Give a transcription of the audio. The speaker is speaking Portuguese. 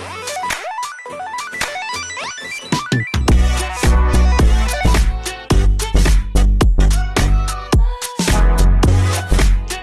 Yeah.